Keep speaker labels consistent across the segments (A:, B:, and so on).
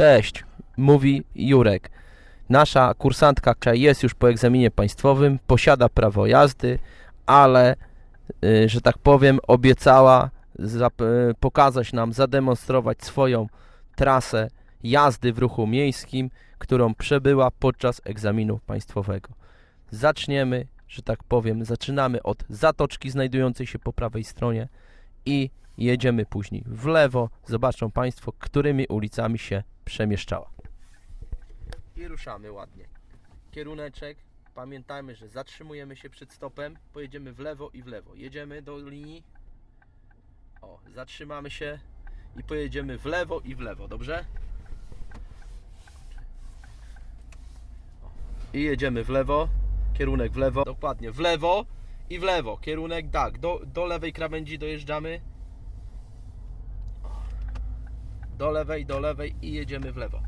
A: Cześć, mówi Jurek. Nasza kursantka jest już po egzaminie państwowym, posiada prawo jazdy, ale, y, że tak powiem, obiecała y, pokazać nam, zademonstrować swoją trasę jazdy w ruchu miejskim, którą przebyła podczas egzaminu państwowego. Zaczniemy, że tak powiem, zaczynamy od zatoczki znajdującej się po prawej stronie i jedziemy później w lewo. Zobaczą Państwo, którymi ulicami się przemieszczała. I ruszamy ładnie. Kieruneczek. Pamiętajmy, że zatrzymujemy się przed stopem. Pojedziemy w lewo i w lewo. Jedziemy do linii. O, zatrzymamy się i pojedziemy w lewo i w lewo, dobrze? I jedziemy w lewo. Kierunek w lewo. Dokładnie, w lewo i w lewo. Kierunek tak, do, do lewej krawędzi dojeżdżamy. Do lewej, do lewej i jedziemy w lewo.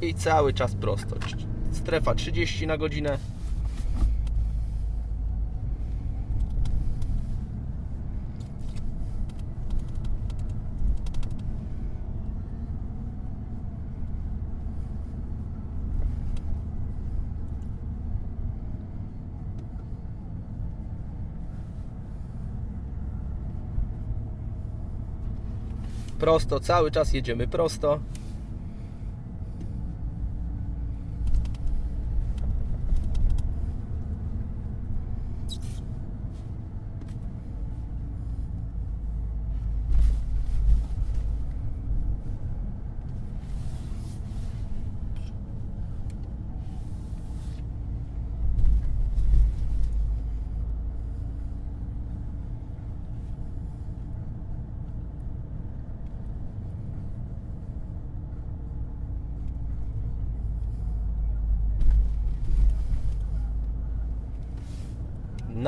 A: I cały czas prosto. Strefa 30 na godzinę. Prosto, cały czas jedziemy prosto.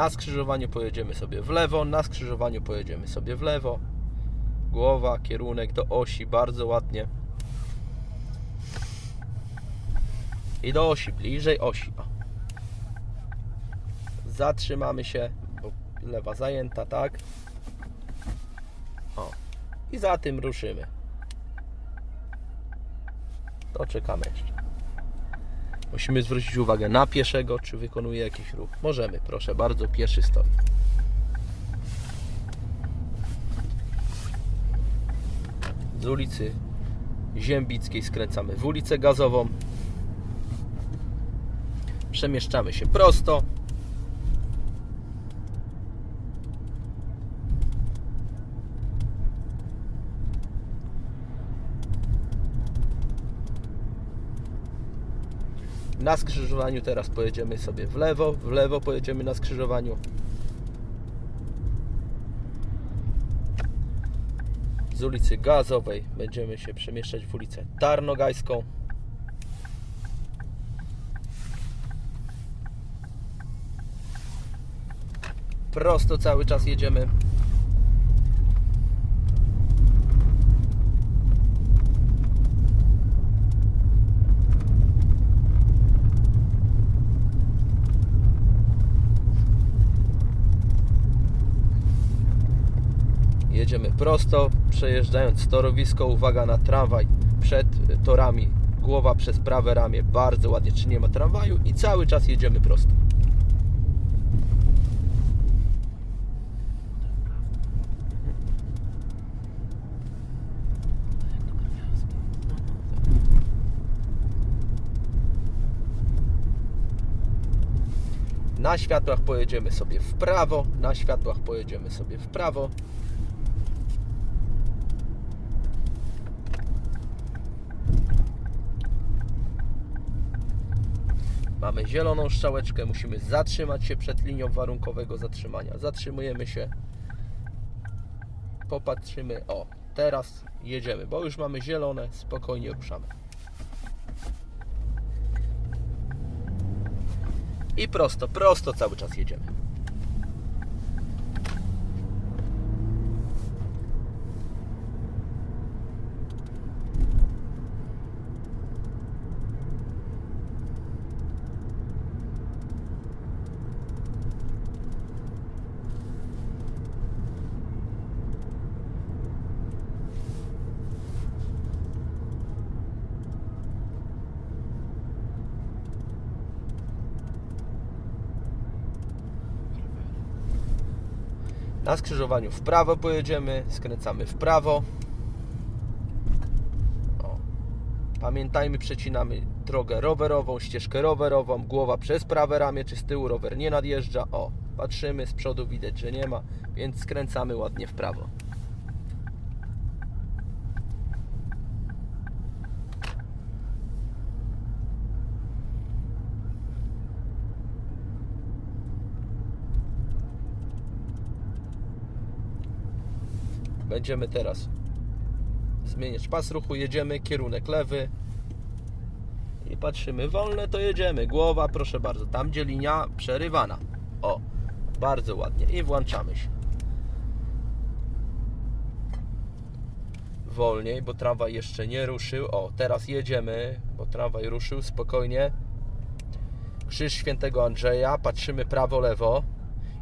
A: Na skrzyżowaniu pojedziemy sobie w lewo, na skrzyżowaniu pojedziemy sobie w lewo. Głowa, kierunek do osi, bardzo ładnie. I do osi, bliżej osi. O. Zatrzymamy się, bo lewa zajęta, tak? O. I za tym ruszymy. To czekamy jeszcze. Musimy zwrócić uwagę na pieszego, czy wykonuje jakiś ruch. Możemy, proszę bardzo, pieszy stoi. Z ulicy Ziębickiej skręcamy w ulicę Gazową. Przemieszczamy się prosto. Na skrzyżowaniu teraz pojedziemy sobie w lewo, w lewo pojedziemy na skrzyżowaniu. Z ulicy Gazowej będziemy się przemieszczać w ulicę Tarnogajską. Prosto cały czas jedziemy. Jedziemy prosto, przejeżdżając torowisko, uwaga na tramwaj przed torami, głowa przez prawe ramię, bardzo ładnie, czy nie ma tramwaju i cały czas jedziemy prosto. Na światłach pojedziemy sobie w prawo, na światłach pojedziemy sobie w prawo. Mamy zieloną strzałeczkę, musimy zatrzymać się przed linią warunkowego zatrzymania. Zatrzymujemy się, popatrzymy, o, teraz jedziemy, bo już mamy zielone, spokojnie ruszamy. I prosto, prosto cały czas jedziemy. Na skrzyżowaniu w prawo pojedziemy, skręcamy w prawo. O. Pamiętajmy, przecinamy drogę rowerową, ścieżkę rowerową, głowa przez prawe ramię, czy z tyłu rower nie nadjeżdża. O, patrzymy, z przodu widać, że nie ma, więc skręcamy ładnie w prawo. Będziemy teraz zmieniać pas ruchu, jedziemy, kierunek lewy i patrzymy, wolne to jedziemy, głowa proszę bardzo, tam gdzie linia przerywana, o, bardzo ładnie. I włączamy się. Wolniej, bo tramwaj jeszcze nie ruszył, o, teraz jedziemy, bo tramwaj ruszył, spokojnie. Krzyż Świętego Andrzeja, patrzymy prawo, lewo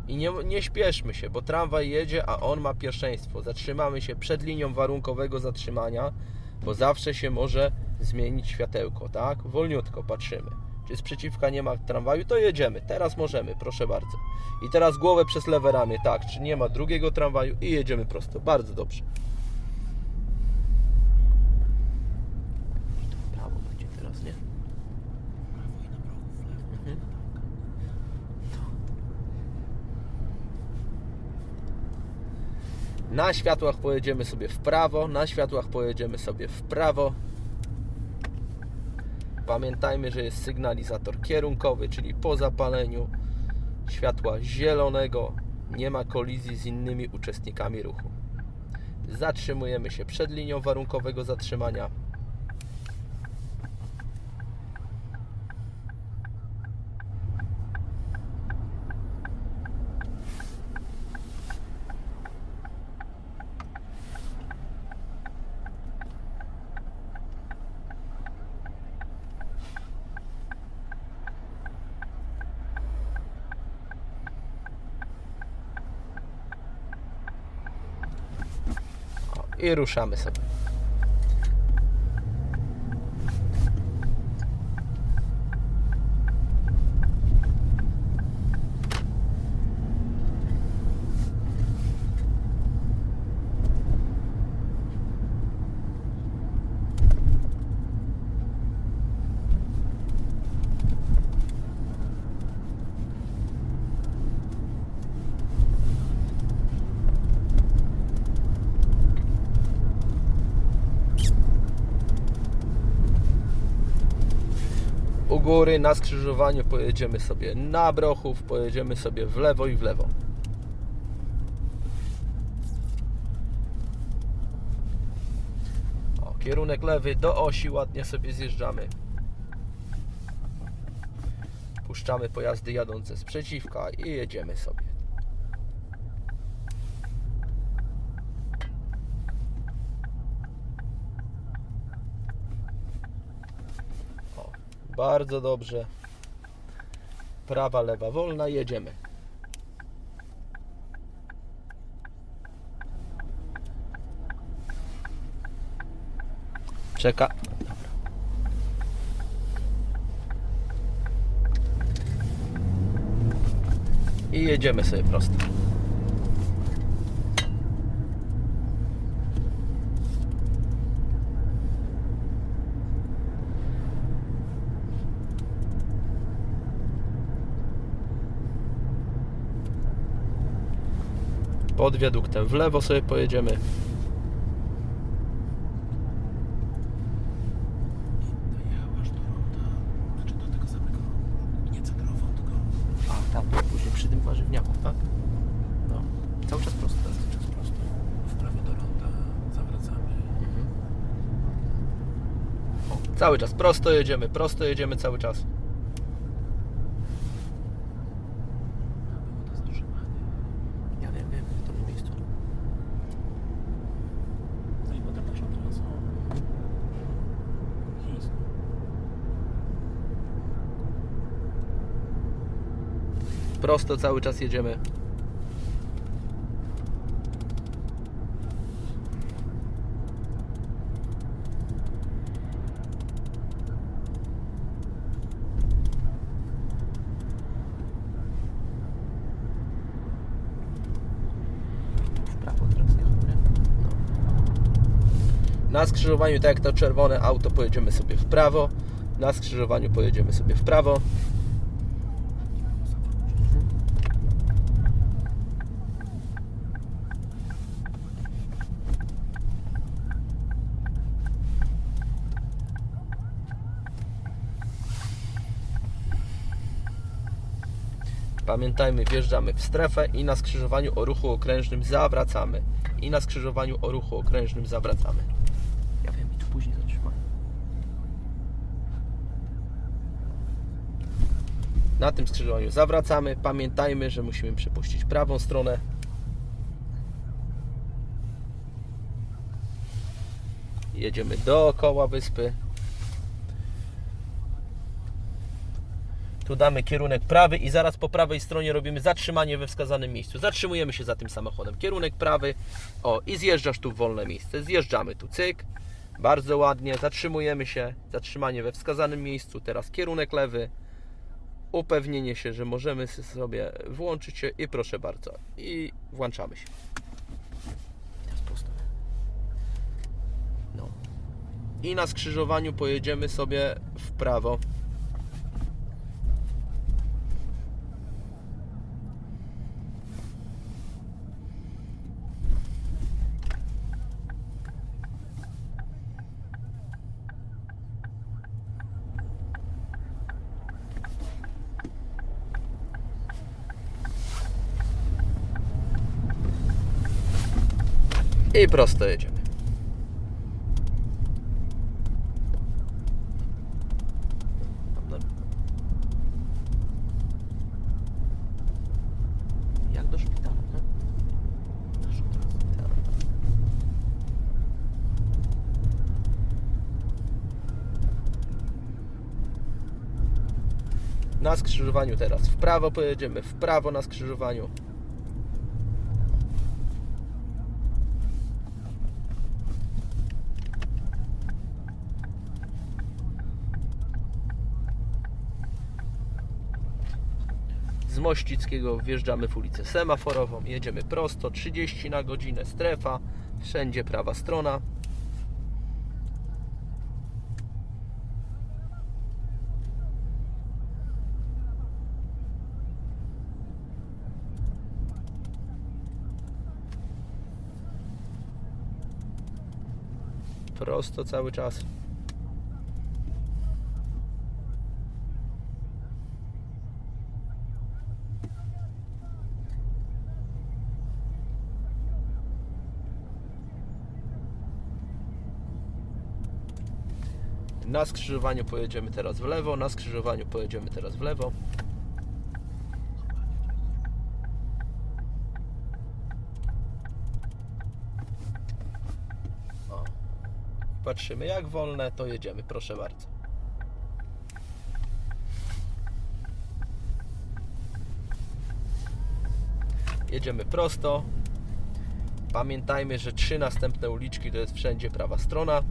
A: i nie, nie śpieszmy się, bo tramwaj jedzie, a on ma pierwszeństwo. Zatrzymamy się przed linią warunkowego zatrzymania, bo zawsze się może zmienić światełko, tak? Wolniutko patrzymy. Czy sprzeciwka nie ma tramwaju, to jedziemy. Teraz możemy, proszę bardzo. I teraz głowę przez lewe ramię, tak? Czy nie ma drugiego tramwaju i jedziemy prosto. Bardzo dobrze. Prawo będzie teraz, nie? Mhm. Na światłach pojedziemy sobie w prawo, na światłach pojedziemy sobie w prawo. Pamiętajmy, że jest sygnalizator kierunkowy, czyli po zapaleniu światła zielonego nie ma kolizji z innymi uczestnikami ruchu. Zatrzymujemy się przed linią warunkowego zatrzymania. O, Ruszamy sobie. Góry na skrzyżowaniu pojedziemy sobie na Brochów, pojedziemy sobie w lewo i w lewo. O, kierunek lewy do osi ładnie sobie zjeżdżamy. Puszczamy pojazdy jadące z przeciwka i jedziemy sobie. O, bardzo dobrze. Prawa, lewa, wolna, jedziemy. Czeka. I jedziemy sobie prosto. Pod wiaduktem w lewo sobie pojedziemy.
B: Dojechałaś do ronda, znaczy do tego samego, nie centrową, tylko
A: A, tam, później przy tym warzywniaku, tak? No, cały czas prosto.
B: cały czas prosto. W prawo do ronda zawracamy.
A: O, cały czas prosto jedziemy, prosto jedziemy cały czas. prosto cały czas jedziemy. Na skrzyżowaniu, tak jak to czerwone auto, pojedziemy sobie w prawo. Na skrzyżowaniu pojedziemy sobie w prawo. Pamiętajmy, wjeżdżamy w strefę i na skrzyżowaniu o ruchu okrężnym zawracamy. I na skrzyżowaniu o ruchu okrężnym zawracamy. Ja wiem, i tu później zatrzymamy. Na tym skrzyżowaniu zawracamy. Pamiętajmy, że musimy przepuścić prawą stronę. Jedziemy dookoła wyspy. Tu damy kierunek prawy i zaraz po prawej stronie robimy zatrzymanie we wskazanym miejscu. Zatrzymujemy się za tym samochodem. Kierunek prawy. O, i zjeżdżasz tu w wolne miejsce. Zjeżdżamy tu, cyk. Bardzo ładnie. Zatrzymujemy się. Zatrzymanie we wskazanym miejscu. Teraz kierunek lewy. Upewnienie się, że możemy sobie włączyć się i proszę bardzo. I włączamy się. No. I na skrzyżowaniu pojedziemy sobie w prawo. I prosto jedziemy. Jak do szpitala? Tak. Na skrzyżowaniu teraz w prawo pojedziemy, w prawo na skrzyżowaniu. Z Mościckiego wjeżdżamy w ulicę semaforową, jedziemy prosto, 30 na godzinę, strefa, wszędzie prawa strona. Prosto cały czas. Na skrzyżowaniu pojedziemy teraz w lewo, na skrzyżowaniu pojedziemy teraz w lewo. O. Patrzymy jak wolne, to jedziemy, proszę bardzo. Jedziemy prosto. Pamiętajmy, że trzy następne uliczki to jest wszędzie prawa strona.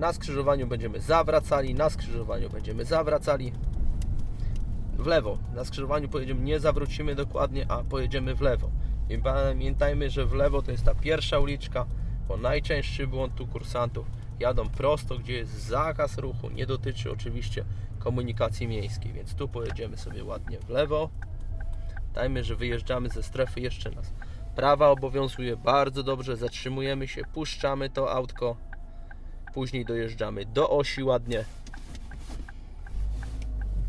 A: Na skrzyżowaniu będziemy zawracali, na skrzyżowaniu będziemy zawracali w lewo. Na skrzyżowaniu pojedziemy, nie zawrócimy dokładnie, a pojedziemy w lewo. I pamiętajmy, że w lewo to jest ta pierwsza uliczka, bo najczęstszy błąd tu kursantów jadą prosto, gdzie jest zakaz ruchu, nie dotyczy oczywiście komunikacji miejskiej, więc tu pojedziemy sobie ładnie w lewo. Dajmy, że wyjeżdżamy ze strefy jeszcze nas. Prawa obowiązuje bardzo dobrze, zatrzymujemy się, puszczamy to autko. Później dojeżdżamy do osi ładnie.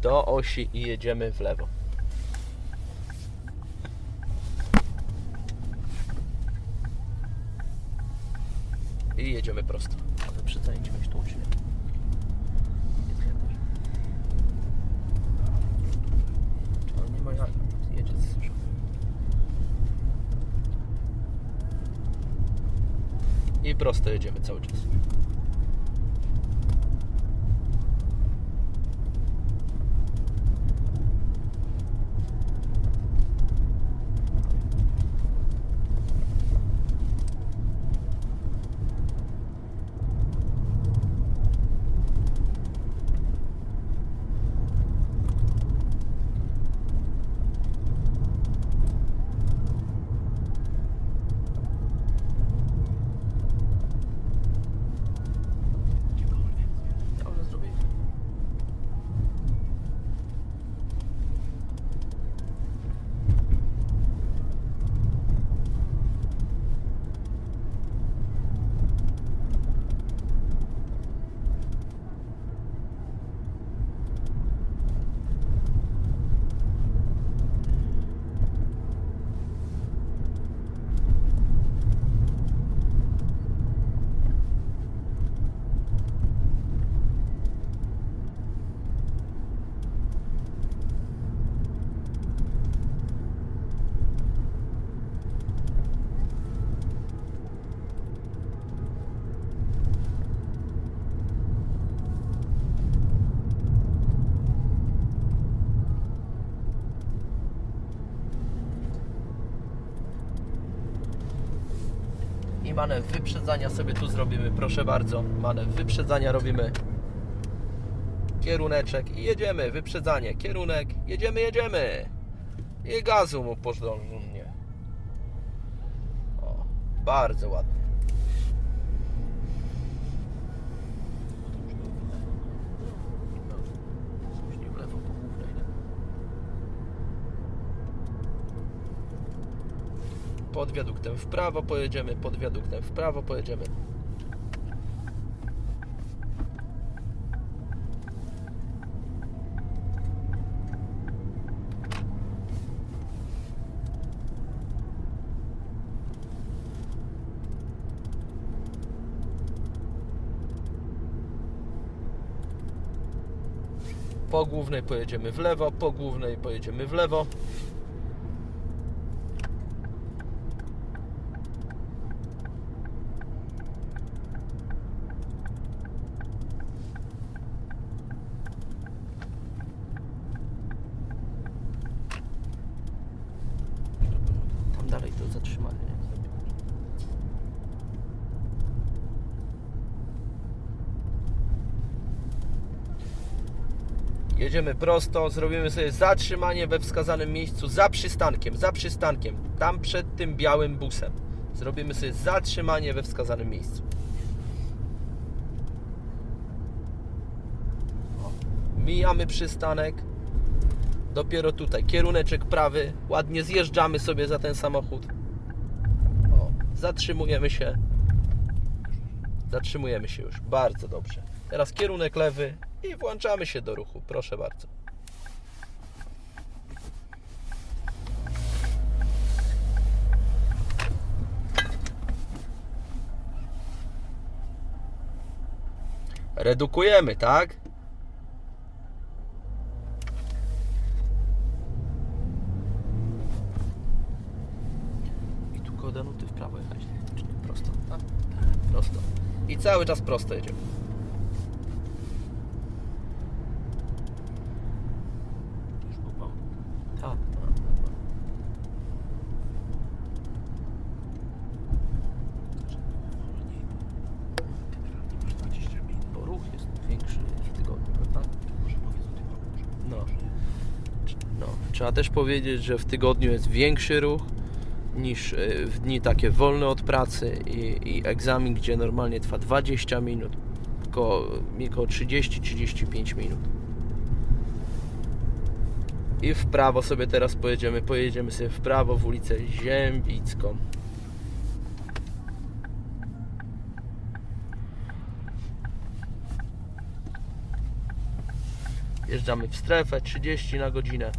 A: Do osi i jedziemy w lewo. I jedziemy prosto. Ale przycenić myśl tą. Nie ma jak. Jedzie z i prosto jedziemy cały czas. Manewr wyprzedzania sobie tu zrobimy, proszę bardzo. Manewr wyprzedzania robimy. Kieruneczek i jedziemy, wyprzedzanie, kierunek, jedziemy, jedziemy. I gazu mu porządnie. O, bardzo ładnie. Później w lewo po głównej, nie? Pod wiaduktem w prawo pojedziemy, pod wiaduktem w prawo pojedziemy. Po głównej pojedziemy w lewo, po głównej pojedziemy w lewo. Tam dalej to zatrzymanie. nie? Jedziemy prosto, zrobimy sobie zatrzymanie we wskazanym miejscu za przystankiem, za przystankiem, tam przed tym białym busem. Zrobimy sobie zatrzymanie we wskazanym miejscu. Mijamy przystanek. Dopiero tutaj kieruneczek prawy. Ładnie zjeżdżamy sobie za ten samochód. O, zatrzymujemy się. Zatrzymujemy się już. Bardzo dobrze. Teraz kierunek lewy i włączamy się do ruchu. Proszę bardzo. Redukujemy, tak? I tu koło nuty w prawo jechać, czy? Prosto, tak? Prosto. I cały czas prosto jedziemy.
B: Już był bał.
A: Tak.
B: Wolniej, bo generalnie masz 20 minut.
A: Bo ruch jest większy w tygodniu, prawda?
B: Może powiedz o tym roku,
A: No.
B: że
A: No, też powiedzieć, że w tygodniu jest większy ruch niż y, w dni takie wolne od pracy i, i egzamin, gdzie normalnie trwa 20 minut, około, około 30-35 minut. I w prawo sobie teraz pojedziemy, pojedziemy sobie w prawo w ulicę Ziębicką. Jeżdżamy w strefę 30 na godzinę.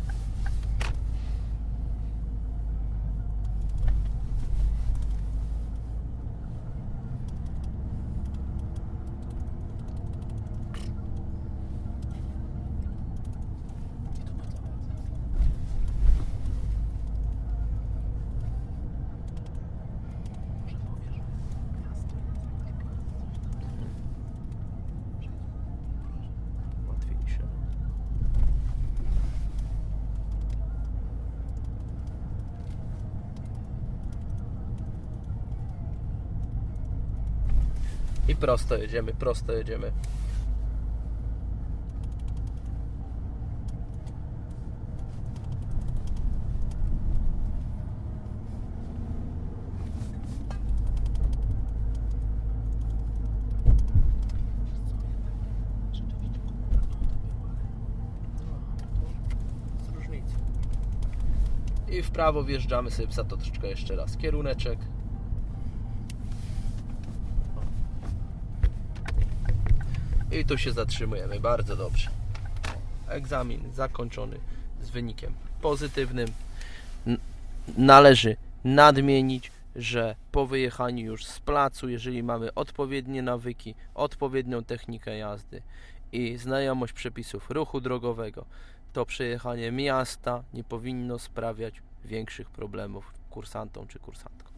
A: Prosto jedziemy, prosto jedziemy.
B: To.
A: I w prawo wjeżdżamy sobie w Zatoczkę jeszcze raz. Kieruneczek. I tu się zatrzymujemy. Bardzo dobrze. Egzamin zakończony z wynikiem pozytywnym. Należy nadmienić, że po wyjechaniu już z placu, jeżeli mamy odpowiednie nawyki, odpowiednią technikę jazdy i znajomość przepisów ruchu drogowego, to przejechanie miasta nie powinno sprawiać większych problemów kursantom czy kursantkom.